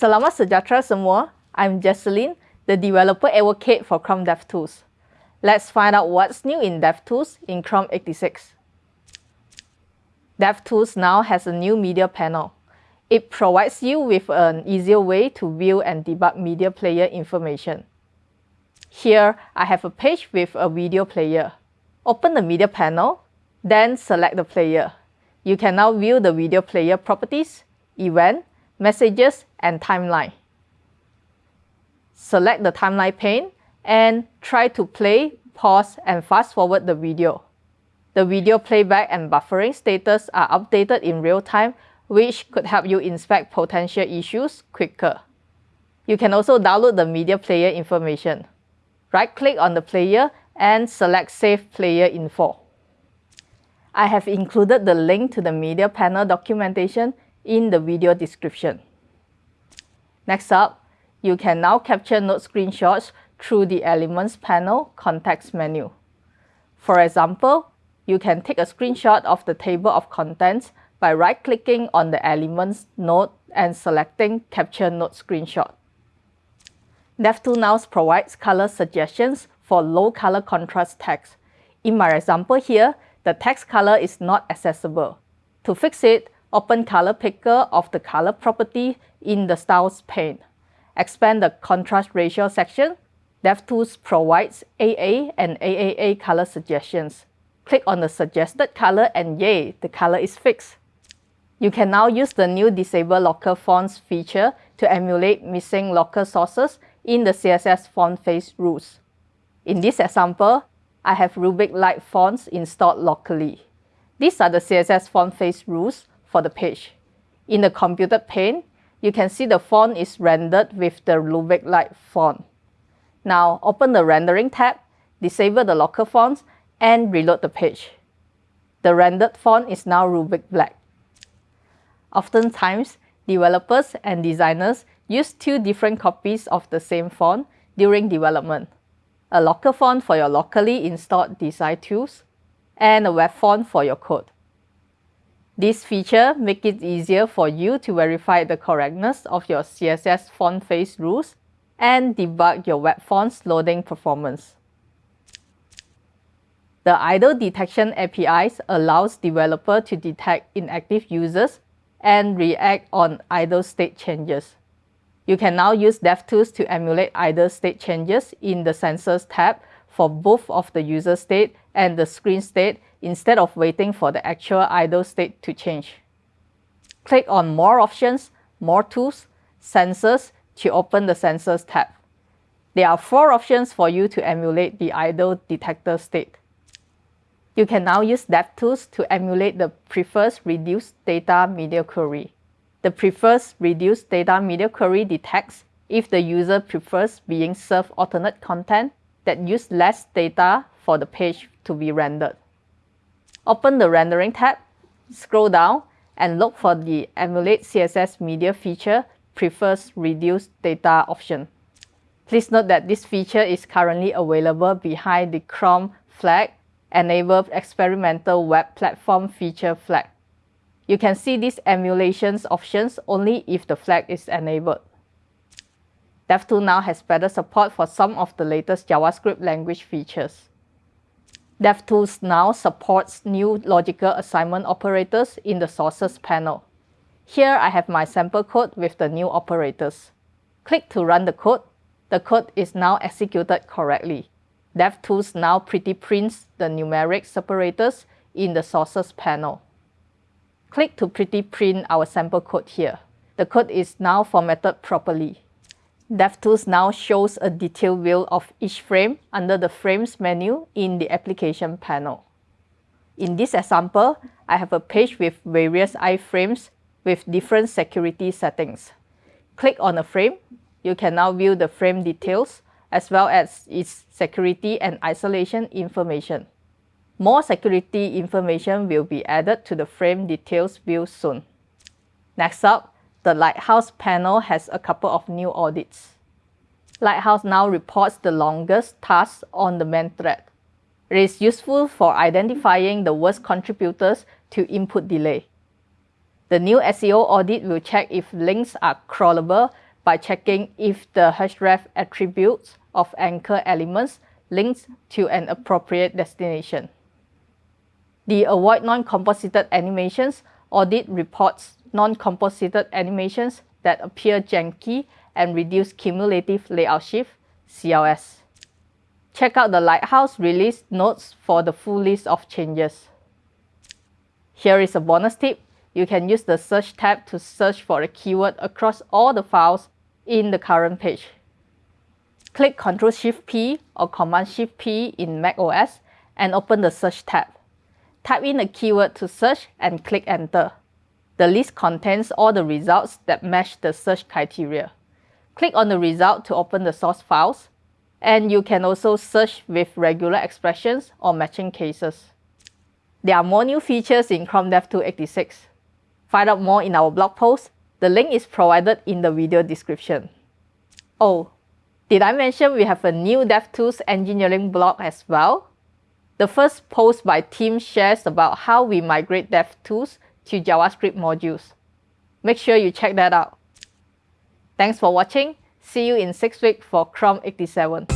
Selamat sejahtera semua. I'm Jesselyn, the developer advocate for Chrome DevTools. Let's find out what's new in DevTools in Chrome 86. DevTools now has a new media panel. It provides you with an easier way to view and debug media player information. Here, I have a page with a video player. Open the media panel, then select the player. You can now view the video player properties, event, messages, and timeline. Select the timeline pane and try to play, pause, and fast forward the video. The video playback and buffering status are updated in real time, which could help you inspect potential issues quicker. You can also download the media player information. Right-click on the player and select Save Player Info. I have included the link to the media panel documentation in the video description. Next up, you can now capture node screenshots through the Elements panel context menu. For example, you can take a screenshot of the table of contents by right-clicking on the Elements node and selecting Capture Node Screenshot. DevTools now provides color suggestions for low color contrast text. In my example here, the text color is not accessible. To fix it, open Color Picker of the color property in the Styles pane. Expand the contrast ratio section. DevTools provides AA and AAA color suggestions. Click on the suggested color and yay, the color is fixed. You can now use the new Disable Local Fonts feature to emulate missing local sources in the CSS font face rules. In this example, I have Rubik Light fonts installed locally. These are the CSS font face rules for the page. In the computed pane, you can see the font is rendered with the Rubik Light font. Now open the rendering tab, disable the local fonts, and reload the page. The rendered font is now Rubik Black. Oftentimes, developers and designers use two different copies of the same font during development a local font for your locally installed design tools, and a web font for your code. This feature makes it easier for you to verify the correctness of your CSS font face rules and debug your web font's loading performance. The idle detection APIs allows developer to detect inactive users and react on idle state changes. You can now use DevTools to emulate idle state changes in the Sensors tab for both of the user state and the screen state instead of waiting for the actual idle state to change. Click on More Options, More Tools, Sensors to open the Sensors tab. There are four options for you to emulate the idle detector state. You can now use DevTools to emulate the prefers reduced data media query. The prefers reduced data media query detects if the user prefers being served alternate content that use less data for the page to be rendered. Open the Rendering tab, scroll down, and look for the Emulate CSS Media feature prefers reduced data option. Please note that this feature is currently available behind the Chrome flag Enable Experimental Web Platform feature flag. You can see these emulations options only if the flag is enabled. DevTools now has better support for some of the latest JavaScript language features. DevTools now supports new logical assignment operators in the sources panel. Here I have my sample code with the new operators. Click to run the code. The code is now executed correctly. DevTools now pretty prints the numeric separators in the sources panel. Click to pretty print our sample code here. The code is now formatted properly. DevTools now shows a detailed view of each frame under the Frames menu in the Application panel. In this example, I have a page with various iframes with different security settings. Click on a frame. You can now view the frame details as well as its security and isolation information. More security information will be added to the frame details view soon. Next up, the Lighthouse panel has a couple of new audits. Lighthouse now reports the longest tasks on the main thread. It is useful for identifying the worst contributors to input delay. The new SEO audit will check if links are crawlable by checking if the href attributes of anchor elements links to an appropriate destination. The Avoid Non-Composited Animations audit reports non-composited animations that appear janky and reduce cumulative layout shift, CLS. Check out the Lighthouse release notes for the full list of changes. Here is a bonus tip. You can use the Search tab to search for a keyword across all the files in the current page. Click Ctrl-Shift-P or Command-Shift-P in macOS and open the Search tab. Type in a keyword to search and click Enter. The list contains all the results that match the search criteria. Click on the result to open the source files, and you can also search with regular expressions or matching cases. There are more new features in Chrome DevTools 86. Find out more in our blog post. The link is provided in the video description. Oh, did I mention we have a new DevTools engineering blog as well? The first post by Tim shares about how we migrate DevTools to JavaScript modules. Make sure you check that out. Thanks for watching. See you in 6 weeks for Chrome 87.